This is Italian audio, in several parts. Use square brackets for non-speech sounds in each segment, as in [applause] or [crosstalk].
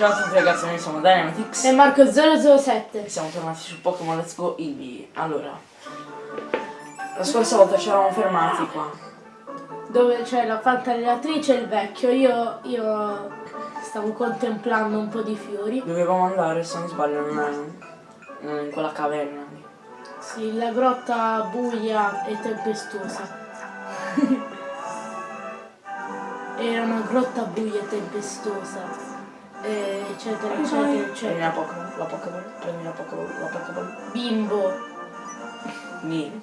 Ciao a tutti ragazzi, noi siamo Dynamitix E Marco007. e siamo tornati su Pokémon Let's Go Eevee. Allora, la scorsa volta ci eravamo fermati qua. Dove c'è la fantallatrice e il vecchio. Io, io stavo contemplando un po' di fiori. Dovevamo andare, se non sbaglio, è in quella caverna. Sì, la grotta buia e tempestosa. [laughs] Era una grotta buia e tempestosa. E eccetera, eccetera, Prendi eccetera. la Pokéball, la Pokéball, prendi la Pokéball, la Pokéball. Bimbo. Nì.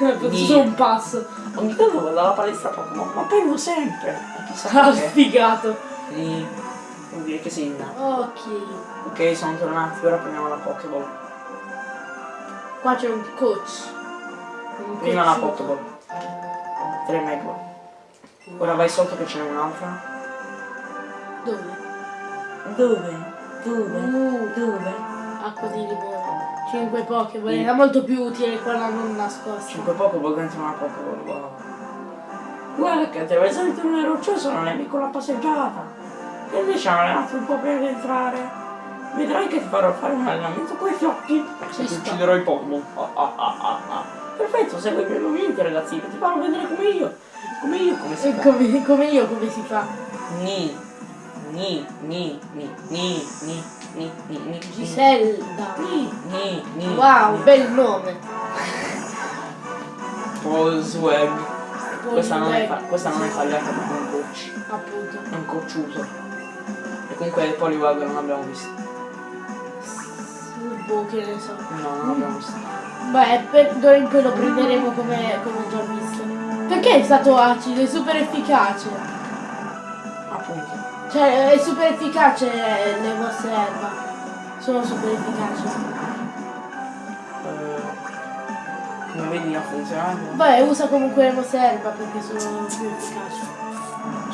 Ho fatto solo un passo. Ogni tanto vado alla palestra Pokémon, ma perdo sempre. Chissà Ah, sfigato. Nì. Vuol dire che inda. Ok. Ok, sono tornati, ora prendiamo la Pokéball. Qua c'è un coach. Un Prima la. Pokéball. 3 Megball. Ora vai sotto che ce n'è un'altra. Dove? Dove? Dove? Uh, Dove? acqua di limone. 5 Pokémon. Sì. Era molto più utile quella non nascosta. 5 Pokéball dentro una Pokéball, wow. Guarda che te vai salito nel roccioso non è piccola passeggiata. E invece hanno allenato un po' per entrare. Vedrai che ti farò fare un allenamento con i fiocchi. Ci E ti ucciderò i Pokémon. Ah, ah, ah, ah, ah. Perfetto, segui i miei movimenti ragazzini, ti farò vedere come io. Come io, come si E fa. come, come io come si fa? Ni, ni, ni, ni, ni, ni, ni, ni, ni. Giselda. Ni, ni, ni. Wow, bel nome. Polswag. Questa non è, questa non è fallata perché è un coach. Appunto. È un cocciuto. E comunque il polywag non l'abbiamo visto. Boh, che ne so. No, non l'abbiamo visto. Beh, per dunque lo prenderemo come, come già visto. Perché è stato acido? È super efficace. Appunto. Cioè, è super efficace le mosse erba. Sono super efficaci. Eh, come vedi ha funzionato. Beh, usa comunque le mosse erba perché sono più efficaci.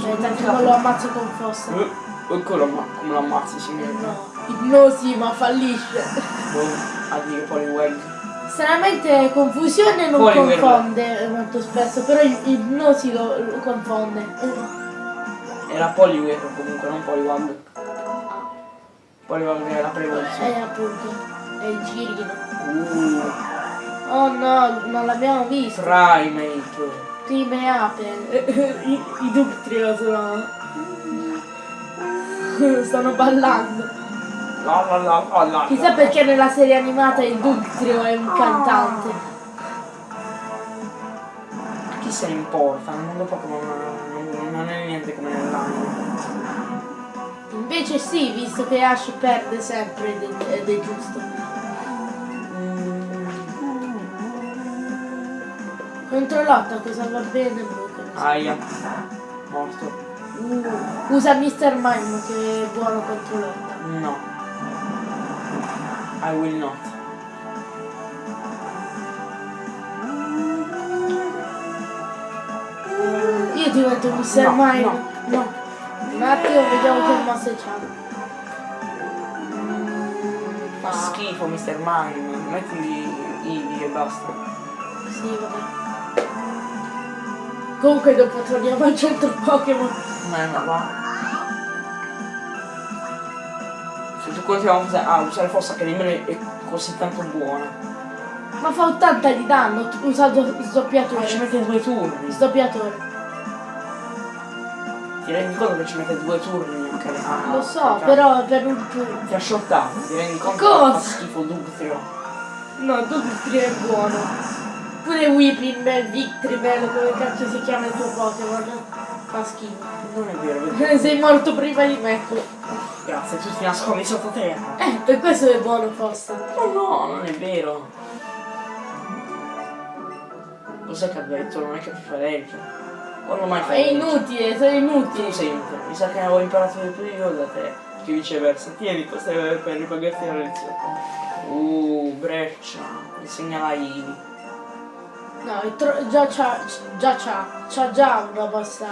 Cioè, tanto non lo ammazzo con fossa. Eh, Eccolo ma come lo ammazzi signore. No, ipnosi ma fallisce. Boh, addio Poliwag. Stranamente confusione non Poliwag. confonde molto spesso, però ipnosi lo, lo confonde. Era Poliwag comunque, non Poliwag. Poliwag è la prevoluzione. Eh appunto, è il girino. Uh, Oh no, non l'abbiamo visto. Primate. Prime ape. [laughs] I, i Ductrio sono. [laughs] Stanno ballando. La la la la la. Chissà perché nella serie animata il Ductrio è un cantante. Chi se ne importa? Nel mondo Pokémon non, è niente come nell'anime. Invece sì, visto che Ash perde sempre ed è, ed è giusto. Controllata cosa va bene. Aia. Morto. Uh, usa Mr. Mime che è buono contro lotta. No. I will not. Io divento Mr. No, Mime. no, no. Un attimo, vediamo che mosse c'ha. Fa schifo Mr. Mime. Metti Eevee e basta. Sì, vabbè. Comunque dopo torniamo al centro Pokémon. Ma no, va. Se tu continuiamo a usare, fossa che nemmeno è così tanto buona. Ma fa 80 di danno, usa do- Ma ci sdoppiatore. mette due turni. Sdoppiatore. Ti rendi conto che ci mette due turni anche a- Lo so, a- però per un turno. Ti ha shottato, ti rendi conto Cosa? che fa schifo Dugtrio. No, Dugtrio è buono. Pure Whipping, Victreebel, come cazzo si chiama il tuo Pokémon? Fa schifo. Non è vero, vedi? [laughs] Sei morto prima di me. Grazie, tu ti nascondi sottoterra. Eh, per questo è buono Fossa. Oh no, non è vero. Cos'è che ha detto? Non è che ti fa legge. Quando mai È fai legge? inutile, Tu inutili. sempre. Mi sa che avevo imparato di più io da te. Che viceversa. Tieni, questo è per ripagarti la lezione. Uh, breccia. Insegna la Ivi. No, già c'ha, già c'ha, c'ha già una mossa,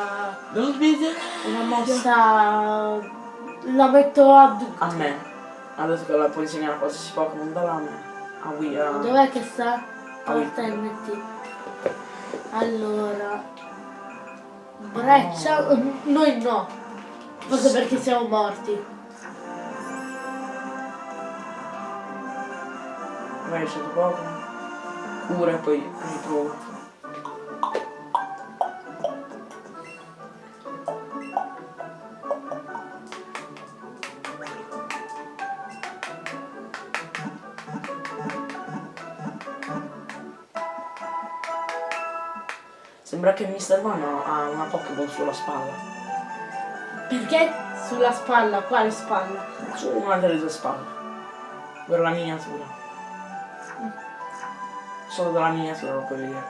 Non sbiglia. una mossa, la metto a. A me. Ha detto che la puoi insegnare qualsiasi Pokémon dalla me. A Wii. a- Dov'è che sta? Oui. Alternati. Allora. Eh, Breccia? Noi no. Forse perché siamo morti. Vai, c'è poco. Cura e poi ritrovo. Sembra che Mr. Van ha una Pokéball sulla spalla. Perché sulla spalla? Quale spalla? Su una delle due spalle. Per la miniatura. Solo dalla miniatura lo puoi vedere.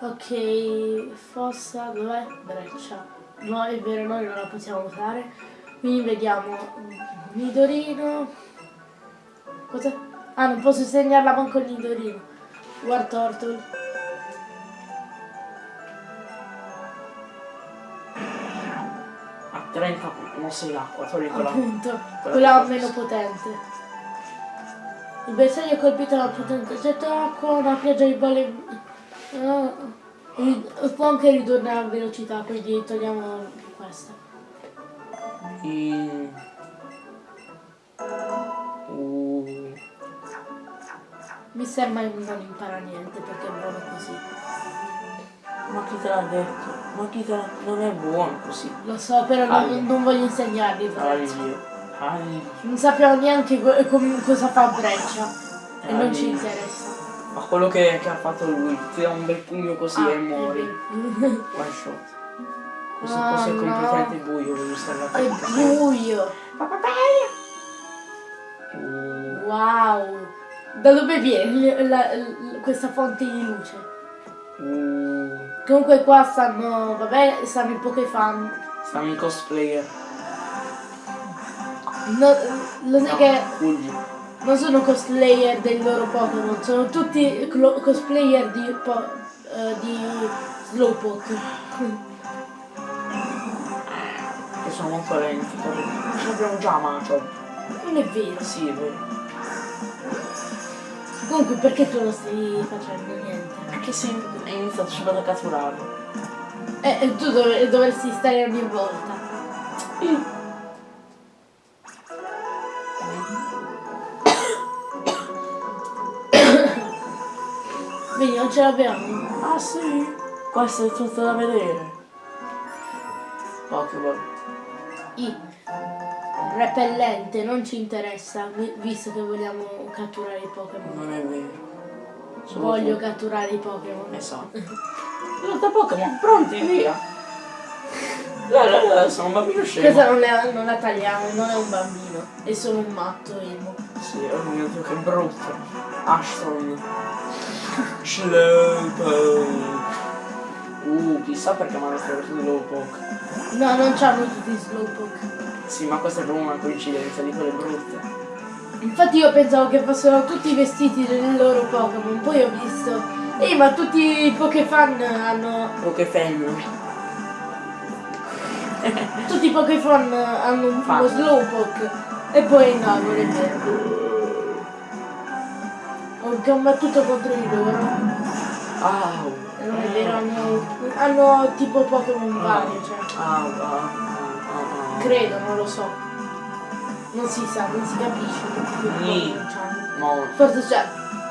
Ok, fossa, dov'è? Breccia. No, è vero, noi non la possiamo usare. Quindi vediamo. Nidorino. Cosa? Ah, non posso segnarla manco il Nidorino. War Turtle. Ha 30 mosse d'acqua, togli quella. Appunto, quella meno potente. Il bersaglio è colpito da potente getto d'acqua, una pioggia di bolle. Ah, ri- può anche ridurre la velocità, quindi togliamo questa. I... Mister mai non impara niente perché è buono così. ma chi te l'ha detto? Ma chi te l'ha... Non è buono così. Lo so, però non, non voglio insegnargli. Non sappiamo neanche com- cosa fa Breccia. E non ci interessa. Ma quello che, che ha fatto lui, ti dà un bel pugno così Ah, e muori. One shot. Questo Ah, posto è no. completamente buio, devo stare la È buio. Wow. Da dove viene la- la- questa fonte di luce? uh, Comunque qua stanno, vabbè, stanno i Pokéfan. siamo in cosplayer. No, lo sai No, che Fulgi. non sono cosplayer dei loro Pokémon, sono tutti cosplayer di, po- eh, di Slowpoke. Che sono molto lenti. l'abbiamo già Machop. Non è vero. Sì, è vero. Comunque perché tu non stai facendo niente? Perché sei hai iniziato subito a catturarlo. Eh, eh, tu dov- dovresti stare ogni volta. [coughs] Vedi, non ce l'abbiamo. Ah sì? Questo è tutto da vedere. Pokéball. I. Repellente, non ci interessa, vi- visto che vogliamo catturare i Pokémon. Non è vero. Solo Voglio tu. catturare i Pokémon. Esatto. [laughs] Lotta Pokémon, pronti, via! Dai, dai, dai, sono un bambino scemo. Questa non la, non la tagliamo, non è un bambino, è solo un matto emo. Sì, oh mio Dio, che brutto. Ashton. Slowpoke. [laughs] Uh, chissà perché mi hanno trovato Slowpoke. No, non c'hanno tutti i Slowpoke. Sì, ma questa è proprio una coincidenza di quelle brutte. Infatti io pensavo che fossero tutti vestiti del loro Pokémon, poi ho visto. Ehi, ma tutti i Pokéfan hanno. Pokefan. Tutti i Pokéfan hanno un Fan. uno Slowpoke. E poi no, non è vero. Ho combattuto contro di loro. Au. E non è vero, hanno, hanno tipo Pokémon vari, cioè. Au, au. Credo, non lo so. Non si sa, non si capisce. No. Forse c'è.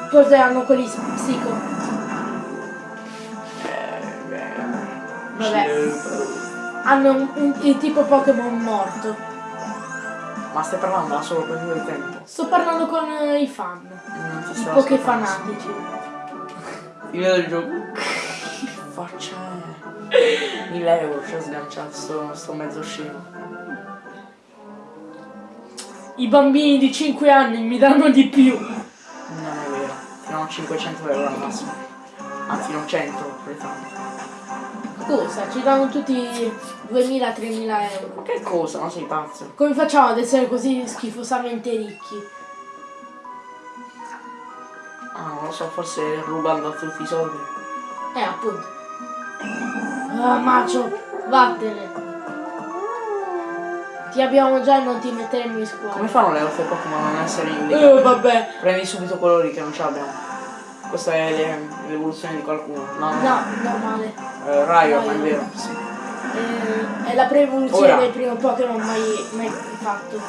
Forse hanno quelli psico. Beh. Vabbè. Hanno un, un- il tipo Pokémon morto. Ma stai parlando da solo per il tempo? Sto parlando con eh, i fan. Ti I ascoltando. fanatici. Fine del gioco. Faccia? 1000 euro ci ha sganciato sto, sto mezzo scemo. I bambini di 5 anni mi danno di più. Non è vero. Fino a 500 euro al massimo. Anzi non 100, pretendo. Cosa? Ci danno tutti 2000-3000 euro. Che cosa? Ma sei pazzo? Come facciamo ad essere così schifosamente ricchi? Ah, non lo so, forse rubando a tutti i soldi. Eh, appunto. Ah, macio, vattene. Ti abbiamo già e non ti metteremo in scuola. Come fanno le altre Pokémon a non essere in Eh, vabbè. Prendi subito colori che non ce l'abbiamo. Questa è le- l'evoluzione di qualcuno. No, no. No, normale. Eh, Raio, ma è vero. Sì. Eh, è la pre-evoluzione del primo Pokémon mai, mai fatto.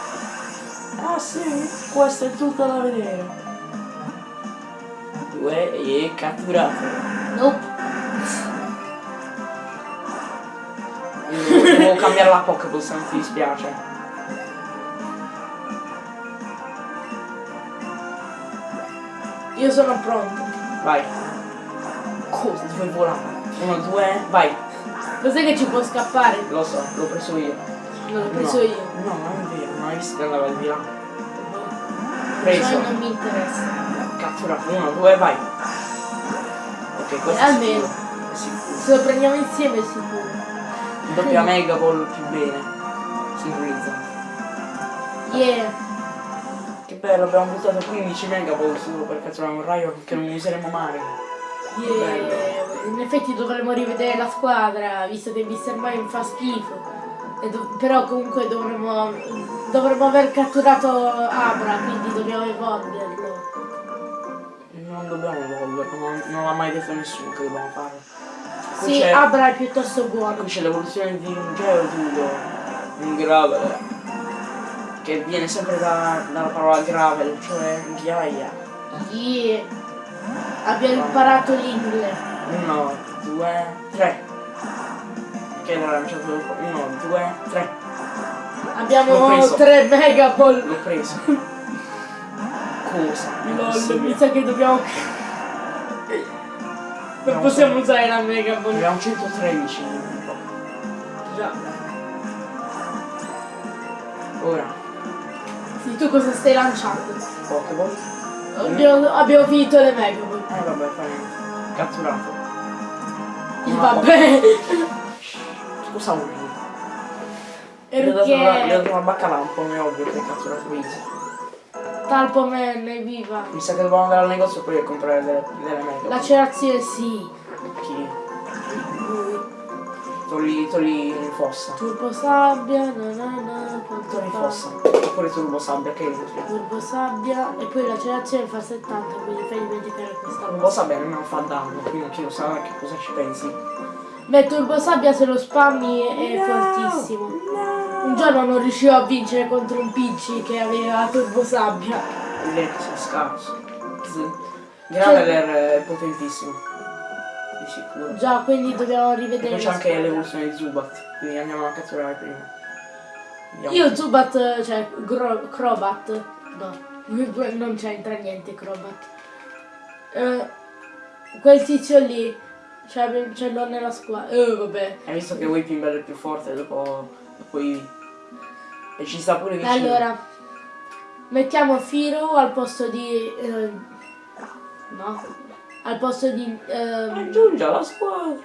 Ah sì, questo è tutto da vedere. Due e catturato. Nope. Cambiare la Pokéball se non ti dispiace. Io sono pronto. Vai. Cosa? Dove volare? Uno, due, vai. Lo sai che ci può scappare? Lo so, l'ho preso io. Non l'ho preso no. io. No, non è vero, non hai visto che andava di là. Cioè Preso. non mi interessa. Catturato. Uno, due, vai. Ok, questo Eh, è almeno. sicuro. È sicuro. Se lo prendiamo insieme è sicuro. Doppia Mega Ball più bene. Sincronizzato. Yeah. Che bello, abbiamo buttato 15 Mega Ball solo per catturare un raio che non useremo mai. Yeah. In effetti dovremmo rivedere la squadra, visto che Mr. Mime fa schifo. E però comunque dovremmo, dovremmo aver catturato Abra, quindi dobbiamo evolverlo. Non dobbiamo evolverlo, non, non l'ha mai detto nessuno che dobbiamo fare. Qui Sì, c'è- Abra è piuttosto buono. Qui c'è l'evoluzione di un Geodudo, un Graveler, che viene sempre da- dalla parola Gravel, cioè ghiaia. Yeah. Abbiamo imparato l'inglese. Uno, due, tre. Che l'ha lanciato dopo. Uno, due, tre. L'ho Abbiamo tre Mega Ball. L'ho preso. [laughs] Cosa? Lol, mi sa che dobbiamo... Possiamo usare la Mega Ball. Abbiamo 113 in po'. Già. Ora, Sì, tu cosa stai lanciando? Pokéball. Abbiamo, abbiamo finito le Mega Ball. Eh vabbè, fa niente. Catturato. Una vabbè. Cosa vuol dire? Gli ho dato una, ho Perché dato una bacca lampo, è ovvio che hai catturato Easy. Talpoman è viva. Mi sa che dobbiamo andare al negozio poi a comprare delle, delle mega. Lacerazione sì. Chi? Togli, togli fossa. Turbo sabbia, na na na, quanto Togli fa? fossa. Oppure turbo sabbia, che è utile. Turbo sabbia e poi lacerazione fa 70, quindi fai dimenticare questa Turbo cosa. sabbia non fa danno, quindi chi lo sa che cosa ci pensi. Beh, turbo sabbia se lo spammi è fortissimo. Un giorno non riuscivo a vincere contro un Pidgey che aveva turbo sabbia. Sei scarso. Graveler è potentissimo. Di sicuro. Già, quindi dobbiamo rivedere. poi c'è anche l'evoluzione di Zubat, quindi andiamo a catturare prima. Andiamo. Io Zubat, cioè Gro- Crobat, no, non c'entra niente Crobat. Eh, quel tizio lì, cioè, ce l'ho nella squadra. Eh, vabbè. Hai visto che Whipping è più forte dopo, dopo Eevee? E ci sta pure vicino. Allora, mettiamo Firo al posto di... eh, no, al posto di... ehm, Aggiungi alla squadra.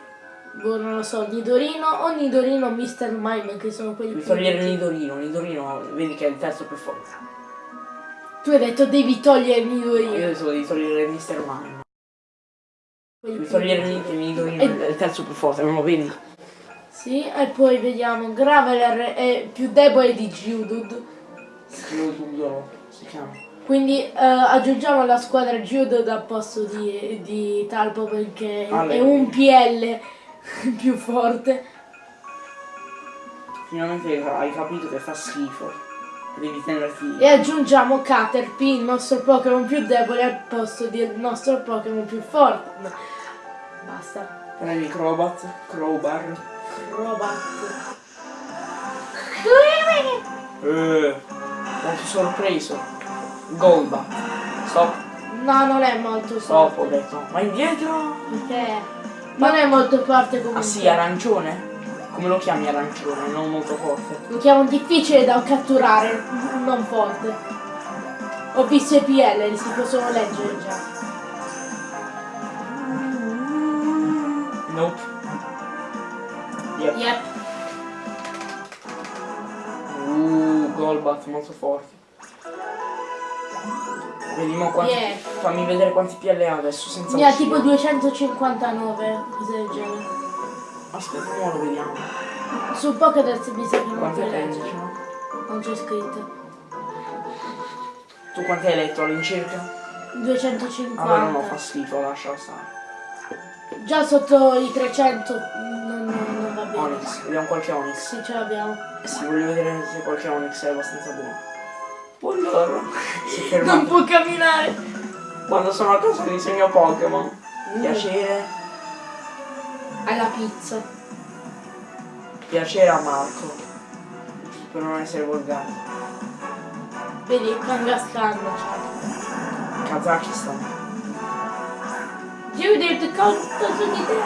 boh, non lo so, Nidorino o Nidorino Mr. Mime, che sono quelli Devi più... togliere Nidorino, Nidorino vedi che è il terzo più forte. Tu hai detto devi togliere Io Nidorino. adesso devi togliere Mr. Mime. Devi togliere Nid- Nidorino, E- è il terzo più forte, non lo vedi? Sì, e poi vediamo, Graveler è più debole di Geodude, Geodudo si chiama. quindi eh, aggiungiamo alla squadra Geodude al posto di, di Talpo perché Ale. è un PL [laughs] più forte. Finalmente hai capito che fa schifo. Devi tenerti. E aggiungiamo Caterpie, il nostro Pokémon più debole, al posto del nostro Pokémon più forte. Basta. Prendi Crobat, Crowbar. Crobat. Eh, molto sorpreso. Golbat. Stop, No, non è molto stop, ho detto. Ma indietro? Perché non è molto forte comunque. Ah sì, arancione? Come lo chiami arancione? Non molto forte. Lo chiamo difficile da catturare, non forte. Ho visto i PL, li si possono leggere già. Nope. Yep. Yep. Uh, Golbat molto forte. Vediamo quanti. Yeah. Fammi vedere quanti PL ha adesso senza Ne ha tipo 259, cose del genere. Aspetta, ora lo vediamo. Su Pokédex mi sa che non hai leggere. Non c'è scritto. Tu quanti hai letto all'incirca? 250. Allora no, fa schifo, lascia stare. Già sotto i 300 non, non- non va bene. Onyx, vediamo qualche Onyx. Sì, ce l'abbiamo. Sì, voglio vedere se qualche Onyx è abbastanza buono. Buongiorno. Si [laughs] è Non può camminare. Quando sono a casa disegno Pokémon. Mm. Piacere. Alla pizza. Piacere a Marco. Per non essere volgare. Vedi, Kangaskhan. Kazakistan. Judith, conto su di te.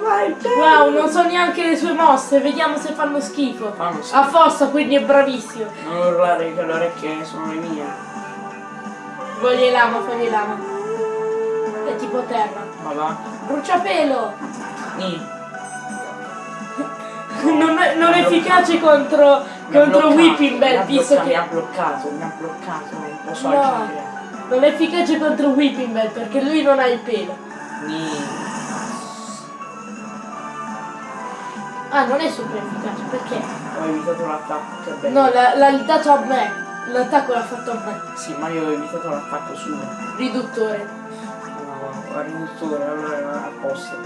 Vai, Wow, non so neanche le sue mosse, vediamo se fanno schifo. Fanno schifo. A fossa, quindi è bravissimo. Non urlare che le orecchie sono le mie. Foglie lama, foglie lama. È tipo terra. Ma va. Bruciapelo! Ni. [laughs] non è, non è efficace contro, contro Whipping Bell, visto bloccato, Mi ha che. bloccato, mi ha bloccato, non posso No. agire. Non è efficace contro Whipping Bell perché lui non ha il pelo. Ni. Ah, non è super efficace, perché? Ho evitato l'attacco, che bello. No, l'ha dato a me. L'attacco l'ha fatto a me. Sì, ma io ho evitato l'attacco suo. Riduttore. No, a riduttore, allora era a posto.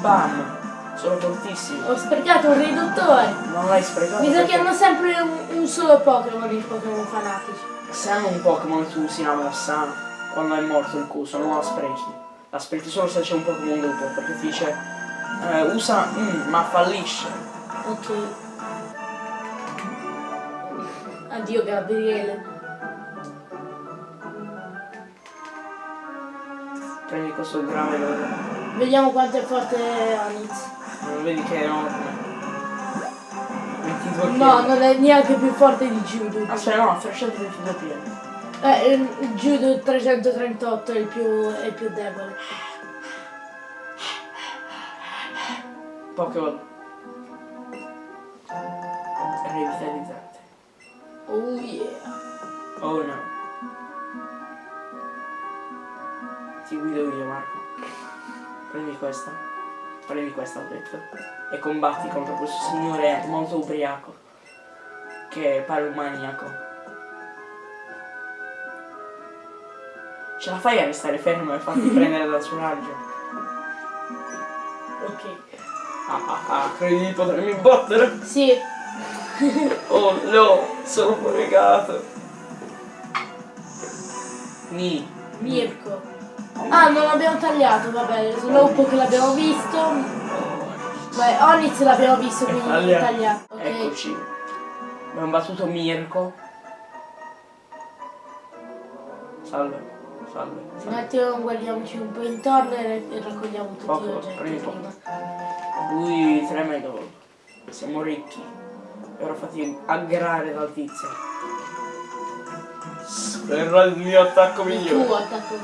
Bam! Sono fortissimo. Ho sprecato un riduttore. Non l'hai sprecato. Mi sa che hanno sempre un, un solo Pokémon i Pokémon fanatici. Se hanno un Pokémon tu usi una mossa, quando è morto il coso, non la sprechi. La sprechi solo se c'è un Pokémon dopo, perché ti dice eh, usa mm, ma fallisce. Ok. Addio Gabriele. Prendi questo grave loro. Vediamo quanto è forte Onix. Non vedi che è enorme. 22 No, non è neanche più forte di Judo. Aspetta, no, 322 piedi. Eh, il Judo 338 è il più, è il più debole. Pokémon. Revitalizzate. Oh yeah. Oh no. Ti guido io Marco. Prendi questa. Prendi questa ho detto. E combatti contro questo signore molto ubriaco. Che pare un maniaco. Ce la fai a restare fermo e farti [laughs] prendere dal suo raggio? Ok. Ah ah ah, credi di potermi battere? Sì, [laughs] Oh no, sono fregato. Ni. Mirko. Ah, non l'abbiamo tagliato, vabbè, Slowpoke l'abbiamo visto. Beh, Onix l'abbiamo visto, quindi Taglia. tagliato. Ok. Eccoci. Abbiamo battuto Mirko. Salve. Salve. Un attimo guardiamoci un po' intorno e e raccogliamo tutti Poco, gli oggetti prima. Lui tremendo. Siamo ricchi. E ora fatti aggrare dal tizio. Spera il mio attacco Il tuo attacco.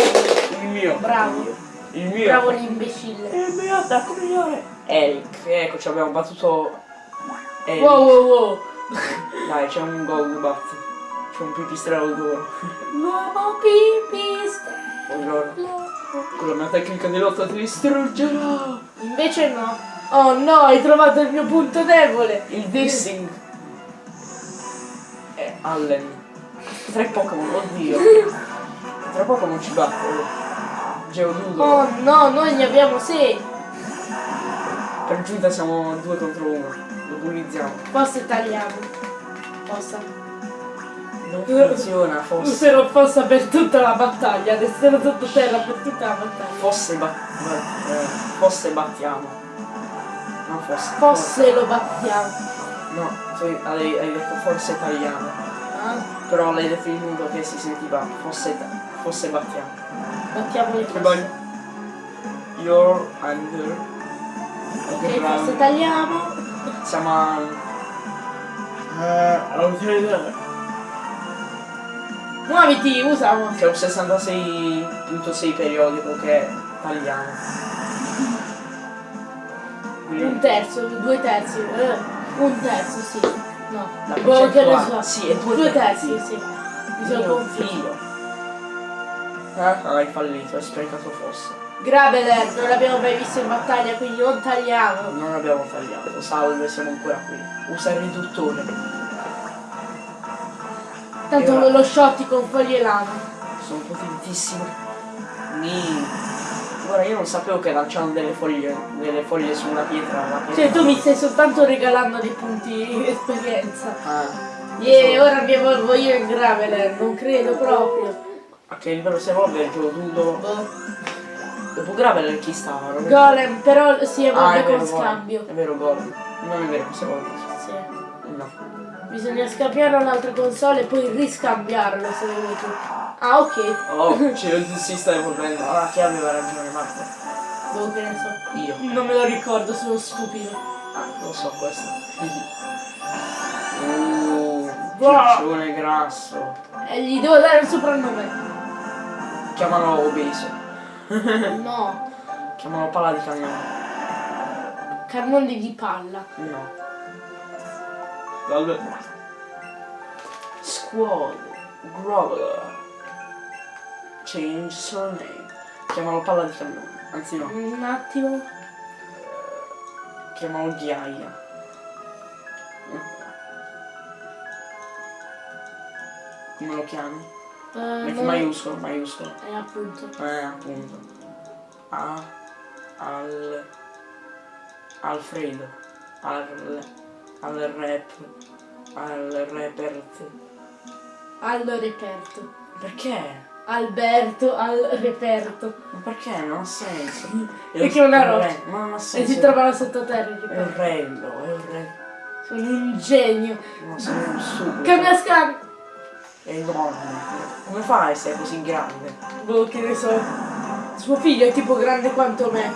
Il mio. Bravo. Il mio. Bravo l'imbecille. Il mio attacco migliore. Eric. Ecco, ci abbiamo battuto. Eric. Wow wow wow. [laughs] Dai, c'è un Golbat. C'è un pipistrello d'oro. [laughs] L'uomo pipistrello. Buongiorno. Con la mia tecnica di lotta ti distruggerò. Invece no. Oh no, hai trovato il mio punto debole. Il dissing. È Allen. Tre Pokémon, oddio. [laughs] Tre Pokémon ci battono. Geodudo. Oh no, noi ne abbiamo sei. Per giunta siamo due contro uno. Lo bullizziamo. Forse tagliamo. Forse. Non funziona, fosse. Userò fossa per tutta la battaglia. Resterò sottoterra per tutta la battaglia. Fosse bat- bat- eh, fosse battiamo. Non fosse. Fosse lo battiamo. No, tu hai, hai detto forse tagliamo. Ah, Però l'hai modo che si sentiva fosse, ta- fosse battiamo. Battiamo le Che bello. Your anger. Ok, forse tagliamo. Siamo a... Eh, all'utilità. Muoviti, usalo. C'è un 66.6 periodico che tagliamo. Un terzo, due terzi. eh, un terzo, sì. No. Boh, che ne so. Sì, è due, Due terzi. terzi, sì. Mi sono confuso. Eh? Hai fallito, hai sprecato fosse. Graveler, non l'abbiamo mai visto in battaglia, quindi non tagliamo. Non abbiamo tagliato. Salve, siamo ancora qui. Usa il riduttore. Tanto ora? lo shotti con foglie lama. Sono potentissimo. Ni. Ora io non sapevo che lanciano delle foglie, delle foglie su una pietra. La pietra. Cioè tu mi stai soltanto regalando dei punti di esperienza. Ah. E ora mi evolvo io in Graveler, non credo proprio. A che livello si evolve il gioco tutto? Boh. Dopo Graveler chi stava? Non Golem, però si Ah, evolve è vero, con scambio. È vero, Golem. Non è vero si evolve. Sì. No. Bisogna scambiare un'altra console e poi riscambiarlo se vuoi tu. Ah ok, Oh, [laughs] cioè, si sta evolvendo. Allora chi aveva ragione, Marco? boh che ne so. Io. Non me lo ricordo, sono stupido. Ah, lo so questo. [laughs] Uh, Wow. grasso. E gli devo dare un soprannome. Chiamano obeso. [laughs] No, Chiamano palla di cannone. cannone di palla. No. Vabbè. Squad. Groveler. Change surname. Chiamano palla di cannone. Anzi no. Un attimo. Chiamano ghiaia. Come lo chiami? Eh, Metti non- maiuscolo, maiuscolo. Eh, appunto. Eh, appunto. A. Al. Alfredo. Al. Al rap. Al repert. Al reperto. Perché? Alberto al reperto. Ma perché? Non ha senso. Perché [laughs] è una re- Ma non ha E senso. si trovano sottoterra È un rello, è un re. Sono un genio. No, sono un sugo. Cambia scan. È enorme. Come fa a essere così grande? Boh, che ne so. Suo figlio è tipo grande quanto me.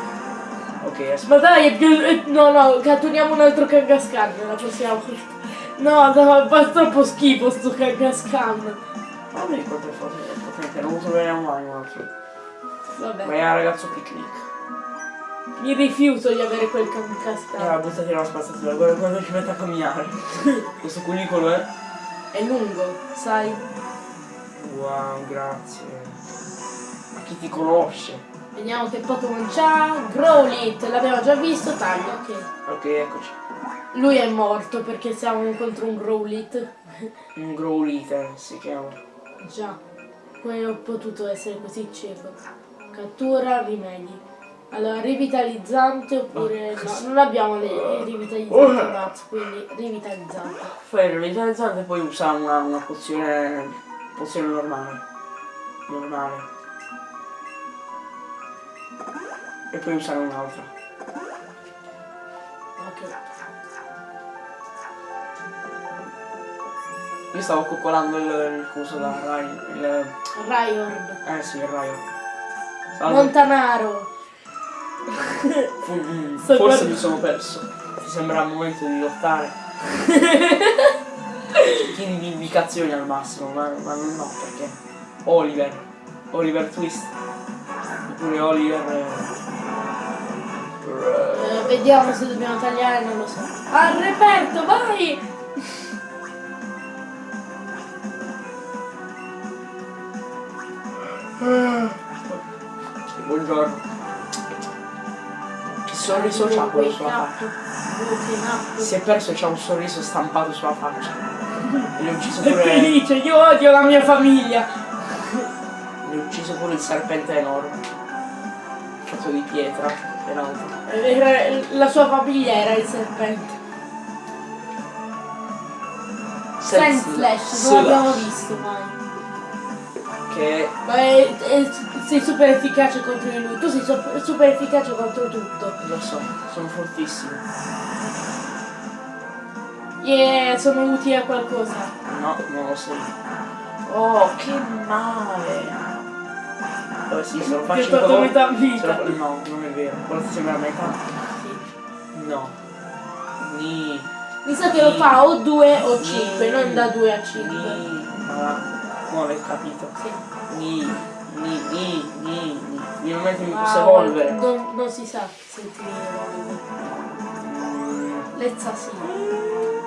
Ok, aspetta. Ma dai, è più... eh, No, no, catturiamo un altro Kangaskhan la prossima volta. No, no, fa troppo schifo sto Kangaskhan. Non mi ricordo il foto potente, non troveremo mai un altro. Vabbè, Ma era ragazzo picnic. mi rifiuto di avere quel Allora Kangaskhan. buttati la spazzatura, guarda quando ci mette a camminare. [laughs] Questo cunicolo è. È lungo, sai? Wow, grazie. Ma chi ti conosce? Vediamo che Pokémon c'ha. Growlit, l'abbiamo già visto, taglio, ok. Ok, eccoci. Lui è morto perché siamo contro un Growlit. Un Growliter si chiama. Già, come ho potuto essere così cieco? Cattura, rimedi. Allora, rivitalizzante oppure no? Non abbiamo le le rivitalizzanti Mats, quindi rivitalizzante. Fai il revitalizzante e poi usa una, una pozione. pozione normale. Normale. E poi usare un'altra. Ok. Io stavo coccolando il, il coso da Rai. Il, Raiord. eh sì, il Raio. Salve. Montanaro. Forse guard- mi sono perso. Ti sembra il momento di lottare. [laughs] Tieni di indicazioni al massimo, ma, ma no, perché? Oliver. Oliver Twist. Oppure Oliver. eh, Eh, vediamo se dobbiamo tagliare, non lo so. Al reperto, vai! Buongiorno. Sorriso c'ha quello sulla faccia? Si è perso e c'ha un sorriso stampato sulla faccia. E gli ho ucciso È pure. felice, io odio la mia famiglia. gli ho ucciso pure il serpente enorme. Fatto di pietra. Peraltro. Era- La sua famiglia era il serpente. Sandslash, non l'abbiamo visto mai. Che Ma è- è- sei super efficace contro di lui. Tu sei super, efficace contro tutto. lo so, sono fortissimo. Yeah, sono utili a qualcosa. No, non lo sei. Oh, che male! Oh sì, se lo Ti faccio ho tolto metà vita. lo- No, non è vero. Quello ti sembra metà? Sì. No. Ni. Mi sa che lo fa o 2 o 5, non da 2 a 5. Ni. Ma come avete capito? Sì. Ni. Ni. Ni. Ni. Ni. Nel momento in cui posso evolvere. Non, non si sa se ti evolve. Mm, Lezza sì.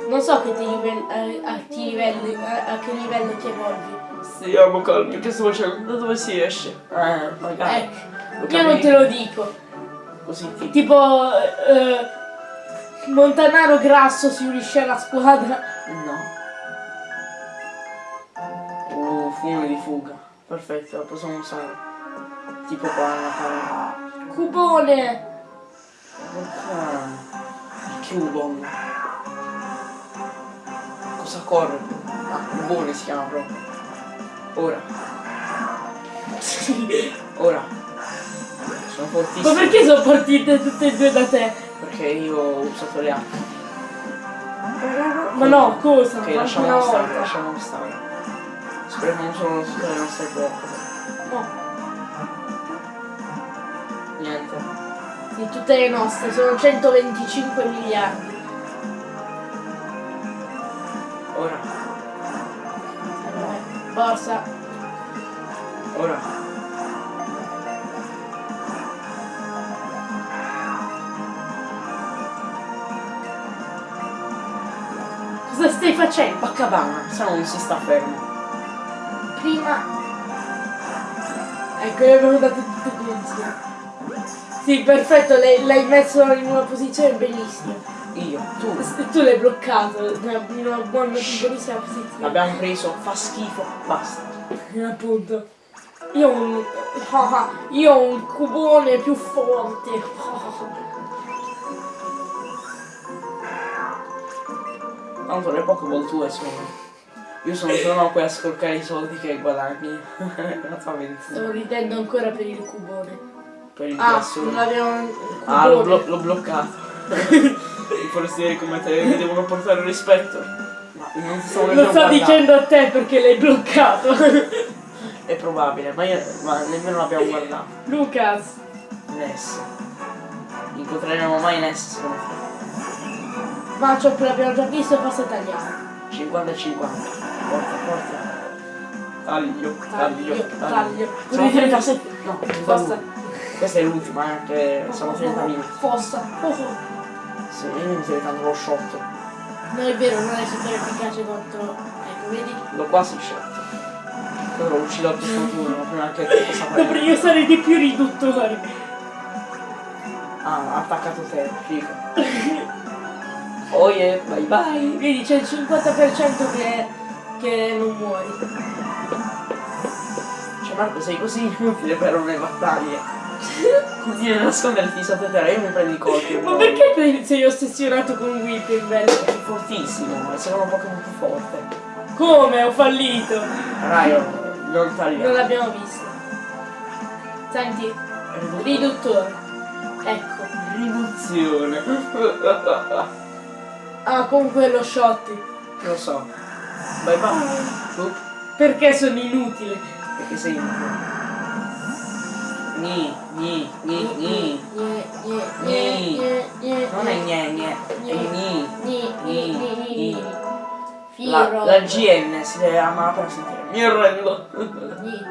Non so che ti livelli, a, a, ti livelli, a, a che livello ti evolvi. Stiamo calmi, che sto facendo? Da dove si esce? Eh, magari. Ecco, Lo io non te lo dico. Così ti. Tipo, eh, Montanaro Grasso si unisce alla squadra. Fumo di fuga. Perfetto, la possiamo usare. Tipo qua nella camera. cubone! Porca... Il Cubon. Cosa corre? Ah, Cubone si chiama proprio. Ora. [laughs] Ora. Sono Ma fortissimo. perché sono partite tutte e due da te? Perché io ho usato le acque. Ma no, cosa? Ok, lasciamo stare, lasciamo stare. Speriamo solo tutte le nostre bocche. No, Niente. di tutte le nostre, sono 125 miliardi. Ora. Borsa. Ora. Cosa stai facendo? Baccabana, se no non si sta fermo. Prima... Ecco, abbiamo date tutte e due insieme. Sì, perfetto, l'hai messo in una posizione bellissima. Io, tu. [laughs] E tu l'hai bloccato in una buona, buonissima posizione. L'abbiamo preso, fa schifo, basta. Eh, Appunto. Io ho un. [laughs] io ho un cubone più forte. Tanto le Pokéball tue sono. Io sono solo qui a scorcare i soldi che guadagni. [laughs] Stavo ridendo ancora per il cubone. Per il Ah, grasso. non il Ah, l'ho, blo- bloccato. [laughs] I forestieri come te mi devono portare rispetto. Ma non si sono Lo sto guardati. dicendo a te perché l'hai bloccato. È probabile, ma, io, ma nemmeno l'abbiamo guardato. Lucas. Ness. Incontreremo mai Ness secondo te? Ma ciò l'abbiamo già visto e basta tagliare. 50 e 50. Forza, forza. Taglio, taglio, Taglio, taglio. Sono 37. No, Basta. Questa è l'ultima, eh, che sono 30 minuti. Fossa. Oh, oh. Sì, io mi diventando lo shot. Non è vero, non è super efficace contro. Ecco, vedi? L'ho quasi scelto. Però uccido a questo turno prima che possa fare. [laughs] Dovrei usare di più riduttori. Ah, ha attaccato te, figo. [laughs] Oh yeah, bye bye. Vedi, c'è il 50% che, che non muori. Cioè Marco sei così inutile per le battaglie. Continui a nasconderti sotto terra, io mi prendo i colpi. Ma perché te- sei ossessionato con Whipping È fortissimo, è il secondo Pokémon più forte. Come? Ho fallito. Raio, non Non tagliamo. l'abbiamo visto. Senti, riduttore. Ecco. Riduzione. [laughs] Ah, comunque lo shotti. Lo so. Bye bye. Tu? Perché sono inutile. Perché sei inutile. Ni, ni, ni, ni. Non è gne, gne, è ni. Ni, ni, ni, ni, ni. La, la GN si deve amare per sentire. Mi arrendo. Ni.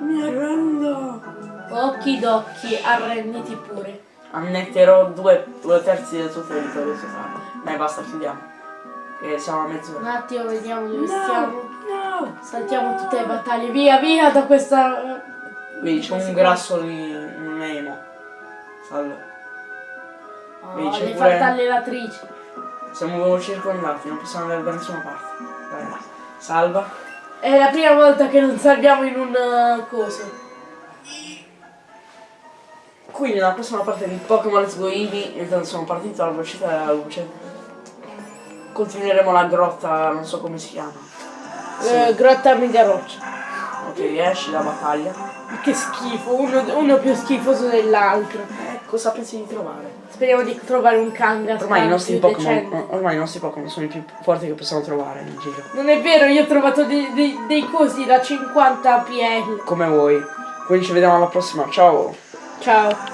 Mi arrendo. Occhi d'occhi, arrenditi pure. Annetterò due, due terzi del suo territorio totale. Dai, basta, chiudiamo. Che siamo a Un mezz'ora. attimo, vediamo dove stiamo. no. Saltiamo tutte le battaglie. Via, via da questa. Vedi, c'è un grasso di un Nemo. Salve. Oh, Vedi, c'è le pure- fartallatrici. Siamo circondati, non possiamo andare da nessuna parte. Dai, salva. È la prima volta che non salviamo in un uh, coso. Quindi nella prossima parte di Pokémon Let's Go Eevee, intanto sono partito alla velocità della luce. Continueremo la grotta, non so come si chiama. Sì. Eh, grotta media roccia. Ok, esci da battaglia. Che schifo, uno, uno più schifoso dell'altro. Eh, cosa pensi di trovare? Speriamo di trovare un Kangaskhan Ormai i nostri Pokémon. Ormai i nostri Pokémon sono i più forti che possiamo trovare in giro. Non è vero, io ho trovato dei, dei, dei cosi da 50 PL. Come vuoi. Quindi ci vediamo alla prossima, ciao! Ciao.